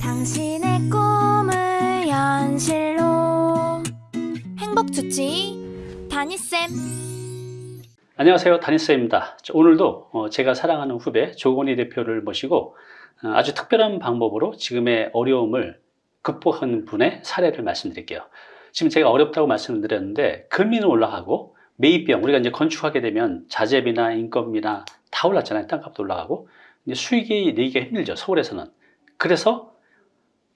당신의 꿈을 현실로 행복 주치 다니쌤 안녕하세요. 다니스입니다. 오늘도 어, 제가 사랑하는 후배 조건희 대표를 모시고 어, 아주 특별한 방법으로 지금의 어려움을 극복하는 분의 사례를 말씀드릴게요. 지금 제가 어렵다고 말씀을 드렸는데 금리는 올라가고 매입비용 우리가 이제 건축하게 되면 자재비나 인건비나 다 올랐잖아요. 땅값도 올라가고 수익이 내기가 힘들죠. 서울에서는. 그래서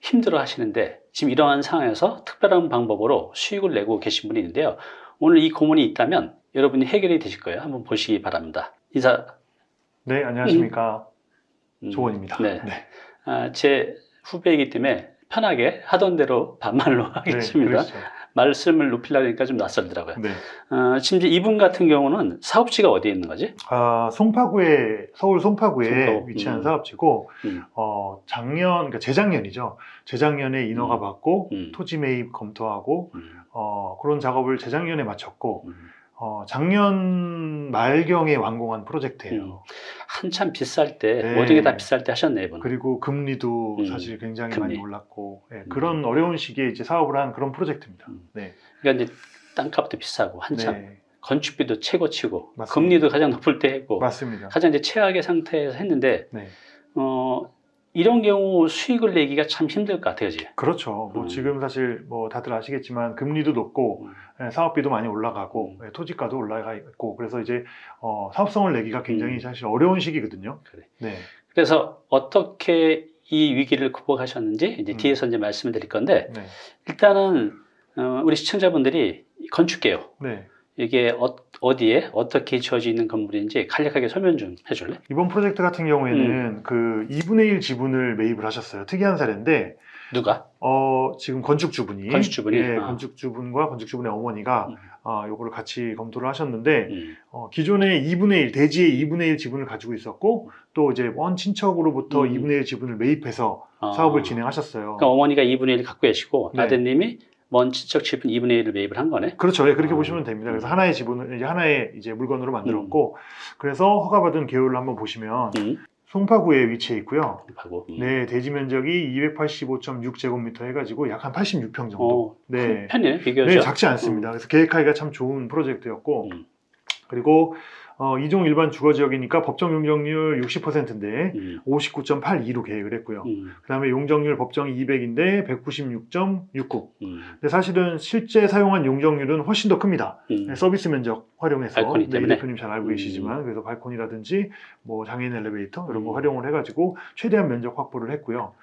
힘들어 하시는데 지금 이러한 상황에서 특별한 방법으로 수익을 내고 계신 분이 있는데요. 오늘 이 고문이 있다면 여러분이 해결이 되실 거예요. 한번 보시기 바랍니다. 인사. 네, 안녕하십니까. 음, 조원입니다. 네. 아, 제 후배이기 때문에 편하게 하던 대로 반말로 하겠습니다. 그러시죠. 말씀을 높이려니까 좀 낯설더라고요. 네. 어, 이제 이분 같은 경우는 사업지가 어디에 있는 거지? 아, 송파구에, 서울 송파구에 송파구. 위치한 음. 사업지고, 음. 어, 작년, 그러니까 재작년이죠. 재작년에 인허가 음. 받고, 음. 토지 매입 검토하고, 음, 어, 그런 작업을 재작년에 마쳤고, 음. 어, 작년 말경에 완공한 프로젝트예요. 음. 한참 비쌀 때 네. 모든 게 다 비쌀 때 하셨네 이분. 그리고 금리도 음. 사실 굉장히 금리. 많이 올랐고, 예, 그런 어려운 시기에 이제 사업을 한 그런 프로젝트입니다. 음. 네. 그러니까 이제 땅값도 비싸고 한참 네. 건축비도 최고치고 맞습니다. 금리도 가장 높을 때 했고 맞습니다. 가장 이제 최악의 상태에서 했는데 네. 어, 이런 경우 수익을 내기가 참 힘들 것 같아요, 그지? 그렇죠. 뭐 음. 지금 사실 뭐 다들 아시겠지만 금리도 높고 음. 예, 사업비도 많이 올라가고 음. 예, 토지가도 올라가 있고 그래서 이제 어, 사업성을 내기가 굉장히 음. 사실 어려운 시기거든요. 그래. 네. 그래서 어떻게 이 위기를 극복하셨는지 이제 음. 뒤에서 이제 말씀을 드릴 건데 네. 일단은 어, 우리 시청자분들이 건축계요. 네. 이게 어, 디에 어떻게 지어져 있는 건물인지 간략하게 설명 좀 해줄래? 이번 프로젝트 같은 경우에는 음. 그 2분의 1 지분을 매입을 하셨어요. 특이한 사례인데 누가? 어, 지금 건축주분이 건축주분이? 예, 아. 건축주분과 건축주분의 어머니가 음. 아, 요거를 같이 검토를 하셨는데 음. 어, 기존에 2분의 1 대지의 2분의 1 지분을 가지고 있었고 또 이제 원 친척으로부터 음. 2분의 1 지분을 매입해서 아. 사업을 진행하셨어요. 그러니까 어머니가 2분의 1을 갖고 계시고 네. 아드님이 먼 친척 지분 2분의 1을 매입을 한 거네. 그렇죠. 예, 그렇게 아. 보시면 됩니다. 그래서 음. 하나의 지분을 이제 하나의 이제 물건으로 만들었고 그래서 허가받은 개요를 한번 보시면 음. 송파구에 위치해 있고요. 하고. 음. 네, 대지 면적이 285.6 제곱미터 해가지고 약 한 86평 정도. 어, 네. 큰 편이네 비교적. 네, 작지 않습니다. 그래서 계획하기가 참 좋은 프로젝트였고 음. 그리고 어, 이종 일반 주거 지역이니까 법정 용적률 60%인데 음. 59.82로 계획을 했고요. 음. 그다음에 용적률 법정 200인데 196.69. 음. 근데 사실은 실제 사용한 용적률은 훨씬 더 큽니다. 음. 네, 서비스 면적 활용해서 네, 이? 대표님 잘 알고 음. 계시지만 그래서 발코니라든지 뭐 장애인 엘리베이터 이런 거 음. 활용을 해가지고 최대한 면적 확보를 했고요.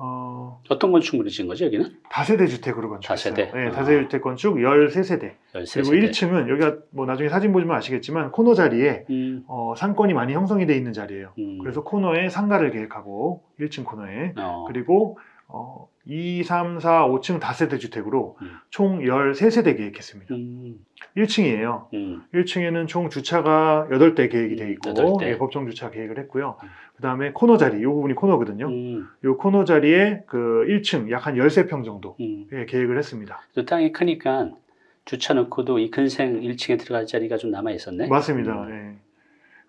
음. 어, 어떤 건축물이 지은 거지 여기는? 다세대 주택으로 건축했어요. 다세대? 네, 아. 다세대 주택 건축 13세대. 13세대. 그리고 1층은 여기가 뭐 나중에 사진 보시면 아시겠지만 코너 자리에 음. 어, 상권이 많이 형성이 돼 있는 자리예요. 음. 그래서 코너에 상가를 계획하고 1층 코너에 어. 그리고 어, 2, 3, 4, 5층 다세대 주택으로 음. 총 13세대 계획했습니다. 음. 1층이에요. 음. 1층에는 총 주차가 8대 계획이 돼 있고 여덟 대. 예, 법정 주차 계획을 했고요. 음. 그다음에 코너 자리, 이 부분이 코너거든요. 음. 이 코너 자리에 그 1층 약 한 13평 정도 음. 예, 계획을 했습니다. 또 땅이 크니까 주차 놓고도 이 근생 1층에 들어갈 자리가 좀 남아 있었네. 맞습니다. 음. 예.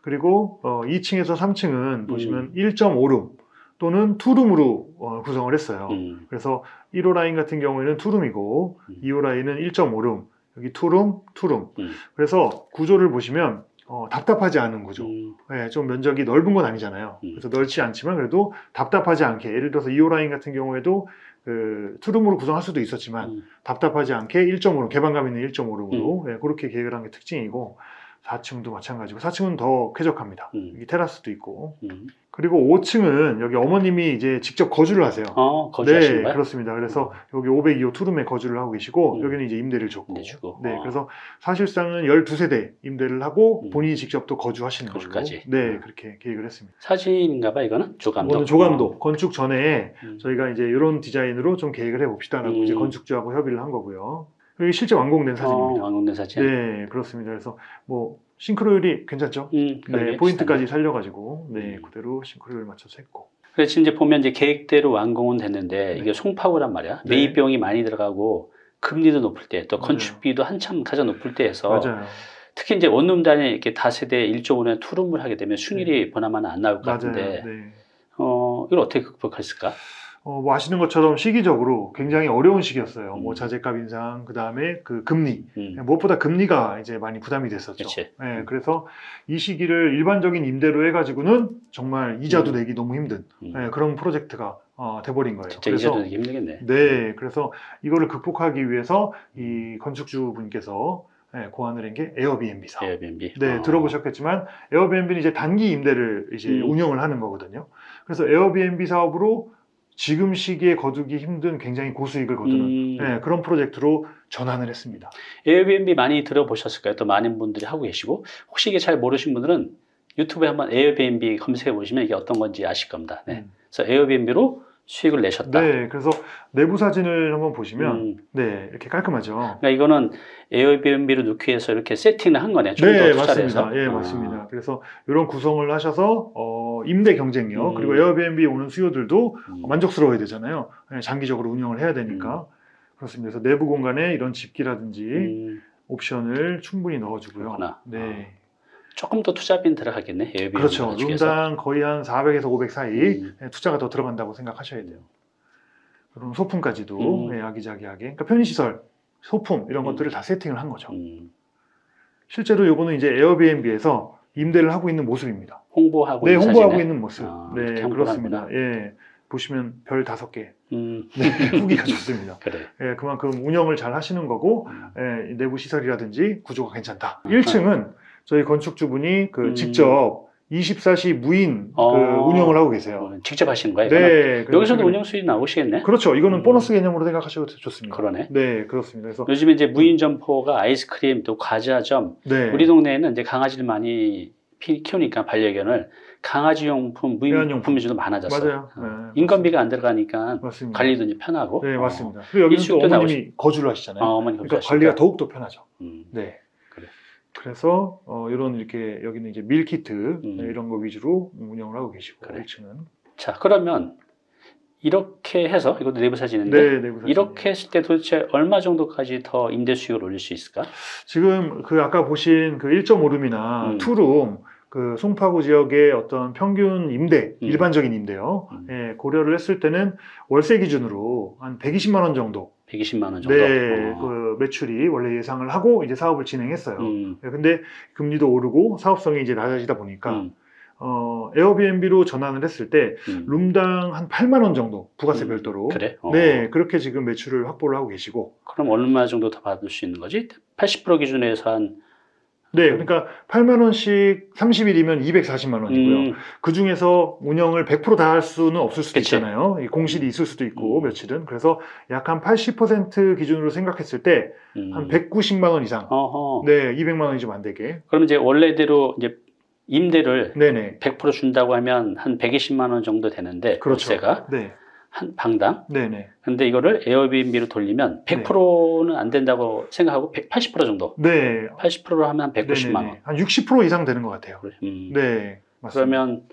그리고 어, 2층에서 3층은 보시면 1.5룸 또는 투룸으로 어, 구성을 했어요. 음. 그래서 1호 라인 같은 경우에는 투룸이고 음. 2호 라인은 1.5룸, 여기 투룸, 투룸. 음. 그래서 구조를 보시면 어, 답답하지 않은 구조. 음. 예, 좀 면적이 넓은 건 아니잖아요. 음. 그래서 넓지 않지만 그래도 답답하지 않게 예를 들어서 2호 라인 같은 경우에도 그 투룸으로 구성할 수도 있었지만 음. 답답하지 않게 1.5룸 개방감 있는 1.5룸으로 예, 그렇게 계획을 한 게 특징이고 4층도 마찬가지고 4층은 더 쾌적합니다. 음. 여기 테라스도 있고 음. 그리고 5층은 여기 어머님이 이제 직접 거주를 하세요. 어, 거주하시는 네? 그렇습니다. 그래서 여기 502호 투룸에 거주를 하고 계시고 음. 여기는 이제 임대를 줬고, 임대 주고. 네, 어. 그래서 사실상은 12세대 임대를 하고 음. 본인이 직접 또 거주하시는 거주까지. 네, 음. 그렇게 계획을 했습니다. 사진인가 봐 이거는? 조감독. 이거는 조감도 건축 전에 음. 저희가 이제 이런 디자인으로 좀 계획을 해봅시다라고 음. 이제 건축주하고 협의를 한 거고요. 여기 실제 완공된 어, 사진입니다. 완공된 사진. 네, 그렇습니다. 그래서 뭐 싱크로율이 괜찮죠? 음, 네, 포인트까지 살려가지고 네, 음. 그대로 싱크로율 맞춰서 했고. 그래서 이제 보면 이제 계획대로 완공은 됐는데 네. 이게 송파구란 말이야. 네. 매입 비용이 많이 들어가고 금리도 높을 때 또. 건축비도 한참 가장 높을 때에서 맞아요. 특히 이제 원룸 단위 이렇게 다세대 1.5년 투룸을 하게 되면 순일이 보나마나 안 나올 것 맞아요. 같은데 네. 어, 이걸 어떻게 극복했을까? 어, 뭐 아시는 것처럼 시기적으로 굉장히 어려운 시기였어요. 음. 뭐 자재값 인상, 그 다음에 그 금리. 음. 무엇보다 금리가 이제 많이 부담이 됐었죠. 그치. 예, 그래서 이 시기를 일반적인 임대로 해가지고는 정말 이자도 음. 내기 너무 힘든 음. 예, 그런 프로젝트가 어, 돼버린 거예요. 진짜 이자도 내기 힘들겠네. 네, 그래서 이거를 극복하기 위해서 이 건축주 분께서 예, 고안을 한 게 에어비앤비 사업. 에어비앤비. 네, 어. 들어보셨겠지만 에어비앤비는 이제 단기 임대를 이제 음. 운영을 하는 거거든요. 그래서 에어비앤비 사업으로 지금 시기에 거두기 힘든 굉장히 고수익을 거두는 음. 예, 그런 프로젝트로 전환을 했습니다. 에어비앤비 많이 들어보셨을 까요? 또 많은 분들이 하고 계시고 혹시 이게 잘 모르신 분들은 유튜브에 한번 에어비앤비 검색해 보시면 이게 어떤 건지 아실 겁니다. 네. 음. 그래서 에어비앤비로 수익을 내셨다. 네, 그래서 내부 사진을 한번 보시면 음. 네, 이렇게 깔끔하죠. 그러니까 이거는 에어비앤비로 넣기 위해서 이렇게 세팅을 한 거네. 좀더 네, 맞습니다. 해서. 예, 아. 맞습니다. 그래서 이런 구성을 하셔서 어, 임대 경쟁력 음. 그리고 에어비앤비 오는 수요들도 음. 만족스러워야 되잖아요. 예, 장기적으로 운영을 해야 되니까 그렇습니다. 그래서 내부 공간에 이런 집기라든지 음, 옵션을 충분히 넣어주고요. 그렇구나. 네, 조금 더 투자비는 들어가겠네. 에어비앤비 그렇죠. 룸당 거의 한 400에서 500 사이 음. 예, 투자가 더 들어간다고 생각하셔야 돼요. 그럼 소품까지도 음. 예, 아기자기하게, 그러니까 편의시설, 소품 이런 음. 것들을 다 세팅을 한 거죠. 음, 실제로 요거는 이제 에어비앤비에서 임대를 하고 있는 모습입니다. 홍보하고 네, 홍보하고 사진에? 있는 모습. 아, 네, 그렇습니다. 예, 보시면 별 다섯 개. 음, 네, 후기가 좋습니다. 그래. 예, 그만큼 운영을 잘 하시는 거고 음. 예, 이 내부 시설이라든지 구조가 괜찮다. 1층은 저희 건축주분이 그 음. 직접 24시 무인 어. 그 운영을 하고 계세요. 어, 직접 하시는 거예요? 네, 여기서도 운영 수익 나오시겠네? 그렇죠. 이거는 음. 보너스 개념으로 생각하셔도 좋습니다. 그러네. 네, 그렇습니다. 그래서 요즘에 이제 무인 점포가 아이스크림 또 과자점 네, 우리 동네에는 이제 강아지를 많이 피- 키우니까 반려견을 강아지 용품 무인 애완용품. 용품 위주로 많아졌어요. 맞아요. 어, 네, 인건비가 안 들어가니까 맞습니다. 관리도 이제 편하고. 네, 어, 맞습니다. 그리고 여기는 또 일식도 어머님이 거주를 하시잖아요. 어, 어머니 그러니까. 관리가 더욱 더 편하죠. 음, 네. 그래. 그래서 어, 이런 이렇게 여기는 이제 밀키트 음. 네, 이런 거 위주로 운영을 하고 계시고 그래. 1층은 자 그러면 이렇게 해서 이것도 내부 사진인데 네, 내부 사진. 이렇게 했을 때 도대체 얼마 정도까지 더 임대 수익을 올릴 수 있을까? 지금 그 아까 보신 그 1.5룸이나 음. 투룸 그 송파구 지역의 어떤 평균 임대 음. 일반적인 임대요. 음. 예, 고려를 했을 때는 월세 기준으로 한 120만 원 정도. 120만 원 정도. 네, 어. 그 매출이 원래 예상을 하고 이제 사업을 진행했어요. 음, 예, 근데 금리도 오르고 사업성이 이제 낮아지다 보니까 음, 어, 에어비앤비로 전환을 했을 때 음. 룸당 한 8만 원 정도 부가세 음, 별도로 그래? 어. 네 그렇게 지금 매출을 확보를 하고 계시고 그럼 얼마 정도 더 받을 수 있는 거지? 80% 기준에서 한 네 그러니까 8만 원씩 30일이면 240만 원이고요. 음, 그 중에서 운영을 100%다 할 수는 없을 수도 그치. 있잖아요. 이 공실이 있을 수도 있고 음. 며칠은. 그래서 약 한 80% 기준으로 생각했을 때한 음. 190만 원 이상. 어허. 네 200만 원이 좀 안 되게. 그럼 이제 원래대로 이제 임대를 네네. 100% 준다고 하면 한 120만 원 정도 되는데 그렇죠. 월세가. 네 한 방당. 네네 근데 이거를 에어비앤비로 돌리면 100%는 안 된다고 생각하고 180% 정도. 네 80%로 하면 한 190만 원. 네네네. 한60% 이상 되는 것 같아요. 음. 네 맞습니다 그러면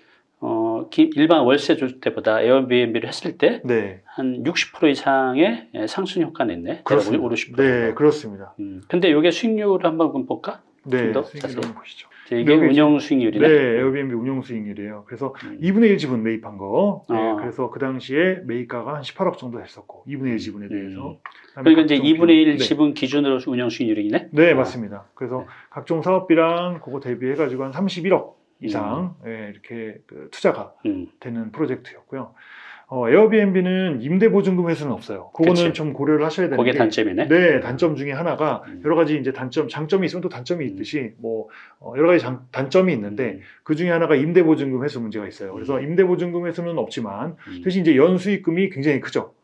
어, 기- 일반 월세 줄 때보다 에어비앤비를 했을 때네한60% 이상의 예, 상승 효과는 있네. 그렇습니다. 50% 네, 정도. 그렇습니다. 음. 근데 이게 수익률을 한번 볼까? 네, 좀더 수익률 보시죠. 이게 여기 운영 수익률이네. 네, 에어비앤비 운용 수익률이에요. 그래서 음. 2분의 1 지분 매입한 거. 네, 아. 그래서 그 당시에 매입가가 한 18억 정도 했었고, 2분의 1 지분에 대해서. 그다음에 그러니까 이제 각종 2분의 1 비용. 지분 기준으로 운영 수익률이네. 네, 네, 아. 맞습니다. 그래서 네. 각종 사업비랑 그거 대비해 가지고 한 31억 이상 예, 이렇게 그 투자가 음. 되는 프로젝트였고요. 어, 에어비앤비는 임대 보증금 회수는 없어요. 그거는 그치. 좀 고려를 하셔야 되는 그게 게 단점이네. 네, 단점 중에 하나가 음. 여러 가지 이제 단점, 장점이 있으면 또 단점이 있듯이 뭐 어, 여러 가지 장- 단점이 있는데 음. 그 중에 하나가 임대 보증금 회수 문제가 있어요. 그래서 음. 임대 보증금 회수는 없지만 음. 대신 이제 연수익금이 굉장히 크죠.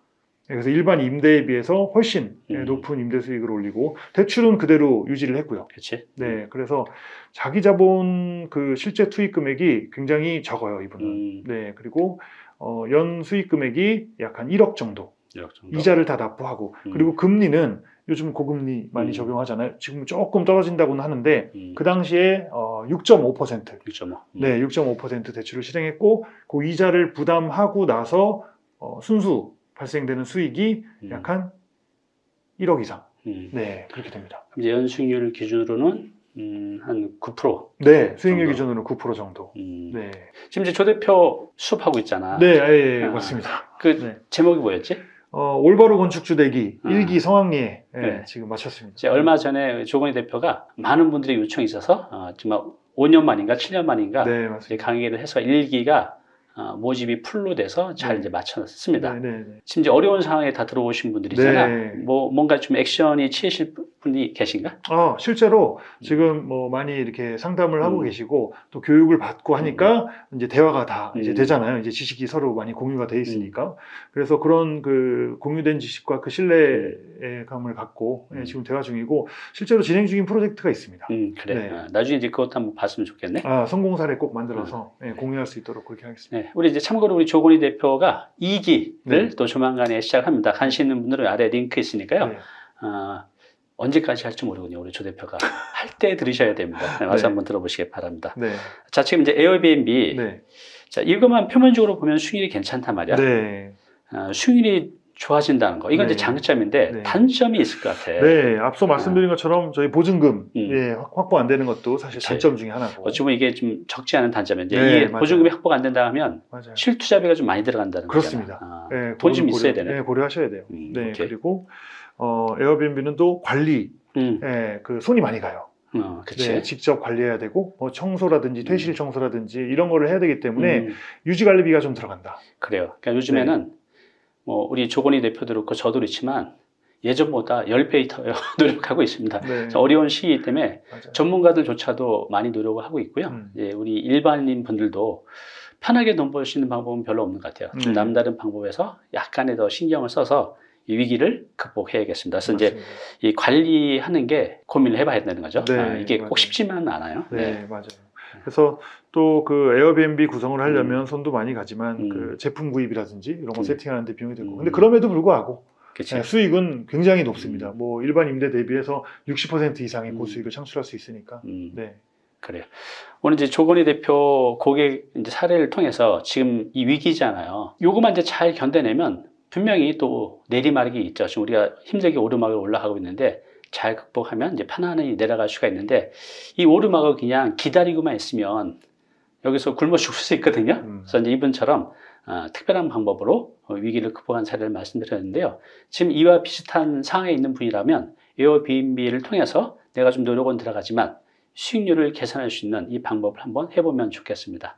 네, 그래서 일반 임대에 비해서 훨씬 예, 음. 높은 임대 수익을 올리고 대출은 그대로 유지를 했고요. 그렇지. 네, 그래서 자기 자본 그 실제 투입 금액이 굉장히 적어요 이분은. 음. 네, 그리고 어, 연 수익 금액이 약 한 1억 정도. 1억 정도. 이자를 다 납부하고 음. 그리고 금리는 요즘 고금리 많이 음. 적용하잖아요. 지금 조금 떨어진다고는 하는데 음. 그 당시에 어, 6.5% 6.5. 네, 6.5% 대출을 실행했고 그 이자를 부담하고 나서 어, 순수 발생되는 수익이 음. 약한 1억 이상. 음. 네, 그렇게 됩니다. 이제 연수익률 기준으로는 음, 한 9%. 네, 수익률 정도. 기준으로 9% 정도. 음. 네, 지금 이제 조 대표 수업하고 있잖아. 네, 예, 예, 아. 맞습니다. 그 네. 제목이 뭐였지? 어, 올바로 건축주 되기 음. 일기 성황리에 예, 네. 지금 마쳤습니다. 이제 얼마 전에 조건희 대표가 많은 분들의 요청이 있어서 어, 정말 5년 만인가 7년 만인가 네. 강의를 해서 일기가 어, 모집이 풀로 돼서 잘 네. 이제 마쳤습니다. 네, 네, 네. 지금 이제 어려운 상황에 다 들어오신 분들이잖아. 네. 뭐 뭔가 좀 액션이 취하실 분이 계신가? 어, 실제로 지금 뭐 많이 이렇게 상담을 하고 음. 계시고 또 교육을 받고 하니까 이제 대화가 다 이제 음. 되잖아요. 이제 지식이 서로 많이 공유가 돼 있으니까. 음. 그래서 그런 그 공유된 지식과 그 신뢰감을 갖고 예, 음. 지금 대화 중이고 실제로 진행 중인 프로젝트가 있습니다. 음, 그래. 네. 어, 나중에 이제 그것도 한번 봤으면 좋겠네. 아, 성공 사례 꼭 만들어서 예, 공유할 수 있도록 그렇게 하겠습니다. 네, 우리 이제 참고로 우리 조건희 대표가 2기를 네. 또 조만간에 시작합니다. 관심 있는 분들은 아래 링크 있으니까요. 네. 어, 언제까지 할지 모르군요. 우리 조 대표가 할 때 들으셔야 됩니다. 네, 와서 네. 한번 들어보시기 바랍니다. 네. 자, 지금 이제 에어비앤비. 네. 자, 이것만 표면적으로 보면 수익률이 괜찮단 말이야. 네. 어, 수익률이 좋아진다는 거. 이건 네. 이제 장점인데 네. 단점이 있을 것 같아. 네, 앞서 말씀드린 것처럼 저희 보증금 음. 예, 확- 확보 안 되는 것도 사실 그치. 단점 중에 하나고. 어찌 보면 이게 좀 적지 않은 단점인데 네, 이게 맞아요. 보증금이 확보가 안 된다 하면 맞아요. 실투자비가 좀 많이 들어간다는 그렇습니다. 거잖아. 아, 예, 돈이 좀 그거는 있어야 되네. 예, 고려하셔야 돼요. 음, 네, 오케이. 그리고 어, 에어비앤비는 또 관리, 음, 예, 그 손이 많이 가요. 어. 네, 직접 관리해야 되고, 뭐 청소라든지 퇴실 음. 청소라든지 이런 거를 해야 되기 때문에 음, 유지 관리비가 좀 들어간다. 그래요. 그러니까 요즘에는 네. 뭐 우리 조건희 대표도 그렇고 저도 그렇지만 예전보다 10배 더 노력하고 있습니다. 네, 어려운 시기 때문에 맞아요. 전문가들조차도 많이 노력을 하고 있고요. 음. 이제 우리 일반인 분들도 편하게 돈 벌 수 있는 방법은 별로 없는 것 같아요. 좀 네. 남다른 방법에서 약간의 더 신경을 써서 이 위기를 극복해야겠습니다. 그래서 이제 맞습니다. 이 관리하는 게 고민을 해봐야 되는 거죠. 네, 아, 이게 맞아요. 꼭 쉽지만은 않아요. 네, 맞아요. 그래서 또 그 에어비앤비 구성을 하려면 손도 많이 가지만 음. 그 제품 구입이라든지 이런 거 음. 세팅하는데 비용이 들고. 음. 근데 그럼에도 불구하고. 네, 수익은 굉장히 높습니다. 음. 뭐 일반 임대 대비해서 60% 이상의 음. 고수익을 창출할 수 있으니까. 음, 네. 그래요. 오늘 이제 조건희 대표 고객 이제 사례를 통해서 지금 이 위기잖아요. 요거만 이제 잘 견뎌내면 분명히 또 내리막이 있죠. 지금 우리가 힘들게 오르막을 올라가고 있는데 잘 극복하면 이제 편안히 내려갈 수가 있는데 이 오르막을 그냥 기다리고만 있으면 여기서 굶어 죽을 수 있거든요. 음. 그래서 이제 이분처럼 어, 특별한 방법으로 어, 위기를 극복한 사례를 말씀드렸는데요. 지금 이와 비슷한 상황에 있는 분이라면 에어비앤비를 통해서 내가 좀 노력은 들어가지만 수익률을 계산할 수 있는 이 방법을 한번 해보면 좋겠습니다.